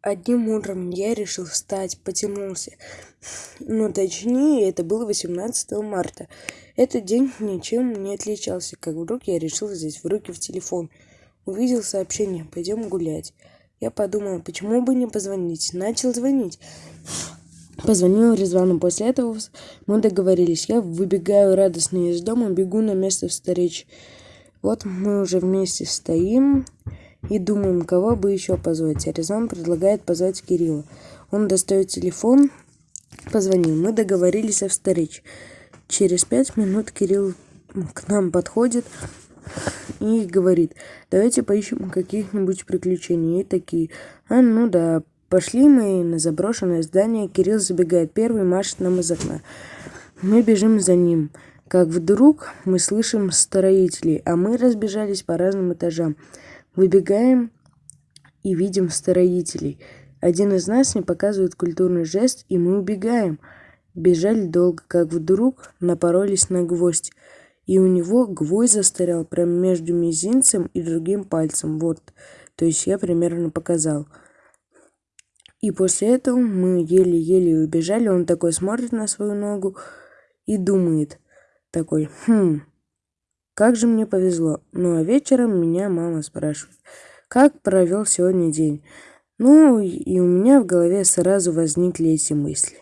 Одним утром я решил встать, потянулся. Ну, точнее, это было 18 марта. Этот день ничем не отличался, как вдруг я решил взять в руки в телефон. Увидел сообщение «Пойдем гулять». Я подумал, почему бы не позвонить. Начал звонить. Позвонил Резвану. После этого мы договорились. Я выбегаю радостно из дома, бегу на место встречи. Вот мы уже вместе стоим и думаем, кого бы еще позвать. А Резван предлагает позвать Кирилла. Он достает телефон, позвонил. Мы договорились о встрече. Через пять минут Кирилл к нам подходит и говорит, давайте поищем каких-нибудь приключений. И такие, а ну да, пошли мы на заброшенное здание. Кирилл забегает первый, машет нам из окна. Мы бежим за ним. Как вдруг мы слышим строителей, а мы разбежались по разным этажам. Выбегаем и видим строителей. Один из нас не показывает культурный жест, и мы убегаем. Бежали долго, как вдруг напоролись на гвоздь. И у него гвоздь застрял прямо между мизинцем и другим пальцем. Вот, то есть я примерно показал. И после этого мы еле-еле убежали. Он такой смотрит на свою ногу и думает такой, хм, как же мне повезло. Ну а вечером меня мама спрашивает, как провел сегодня день. Ну и у меня в голове сразу возникли эти мысли.